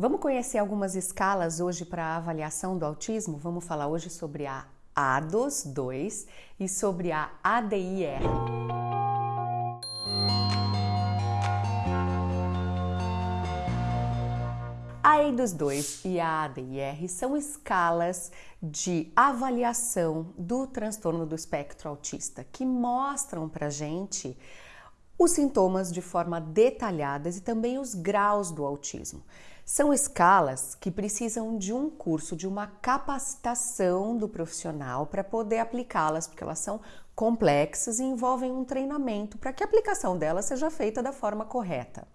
Vamos conhecer algumas escalas hoje para avaliação do autismo? Vamos falar hoje sobre a ADOS 2 e sobre a ADIR. A EIDOS 2 e a ADIR são escalas de avaliação do transtorno do espectro autista que mostram para gente os sintomas de forma detalhada e também os graus do autismo. São escalas que precisam de um curso, de uma capacitação do profissional para poder aplicá-las, porque elas são complexas e envolvem um treinamento para que a aplicação delas seja feita da forma correta.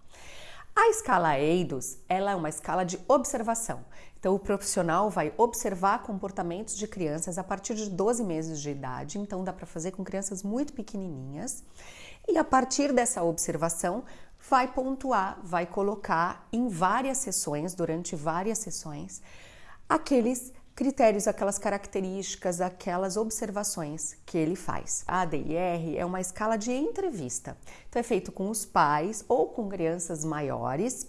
A escala EIDOS ela é uma escala de observação. Então, o profissional vai observar comportamentos de crianças a partir de 12 meses de idade. Então, dá para fazer com crianças muito pequenininhas. E a partir dessa observação, vai pontuar, vai colocar em várias sessões, durante várias sessões, aqueles critérios, aquelas características, aquelas observações que ele faz. A ADIR é uma escala de entrevista. Então é feito com os pais ou com crianças maiores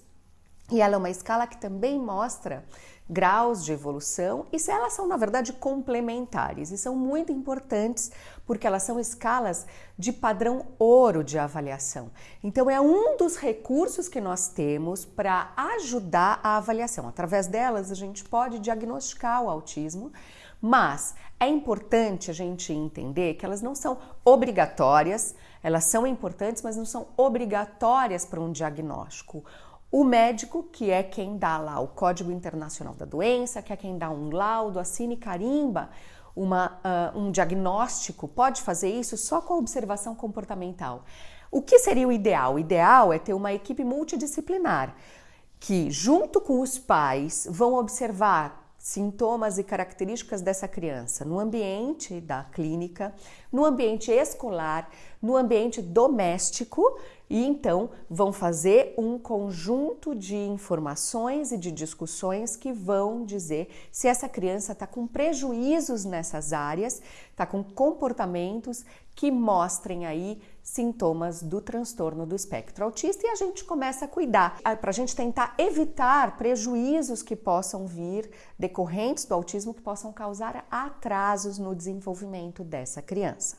e ela é uma escala que também mostra graus de evolução e se elas são na verdade complementares e são muito importantes porque elas são escalas de padrão ouro de avaliação. Então é um dos recursos que nós temos para ajudar a avaliação. Através delas a gente pode diagnosticar o autismo, mas é importante a gente entender que elas não são obrigatórias, elas são importantes, mas não são obrigatórias para um diagnóstico. O médico, que é quem dá lá o Código Internacional da Doença, que é quem dá um laudo, assina e carimba uma, uh, um diagnóstico, pode fazer isso só com a observação comportamental. O que seria o ideal? O ideal é ter uma equipe multidisciplinar que, junto com os pais, vão observar sintomas e características dessa criança no ambiente da clínica, no ambiente escolar, no ambiente doméstico e então vão fazer um conjunto de informações e de discussões que vão dizer se essa criança está com prejuízos nessas áreas, está com comportamentos que mostrem aí sintomas do transtorno do espectro autista e a gente começa a cuidar para a gente tentar evitar prejuízos que possam vir decorrentes do autismo que possam causar atrasos no desenvolvimento dessa criança.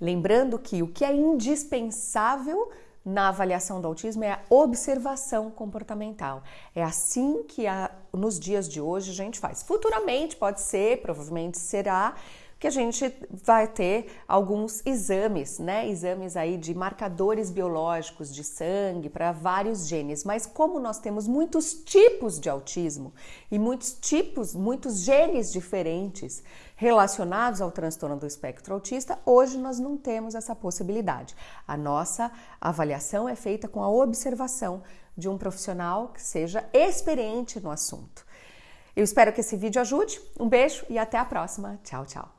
Lembrando que o que é indispensável na avaliação do autismo é a observação comportamental. É assim que a, nos dias de hoje a gente faz. Futuramente pode ser, provavelmente será, que a gente vai ter alguns exames, né? Exames aí de marcadores biológicos de sangue para vários genes. Mas como nós temos muitos tipos de autismo e muitos tipos, muitos genes diferentes relacionados ao transtorno do espectro autista, hoje nós não temos essa possibilidade. A nossa avaliação é feita com a observação de um profissional que seja experiente no assunto. Eu espero que esse vídeo ajude. Um beijo e até a próxima. Tchau, tchau.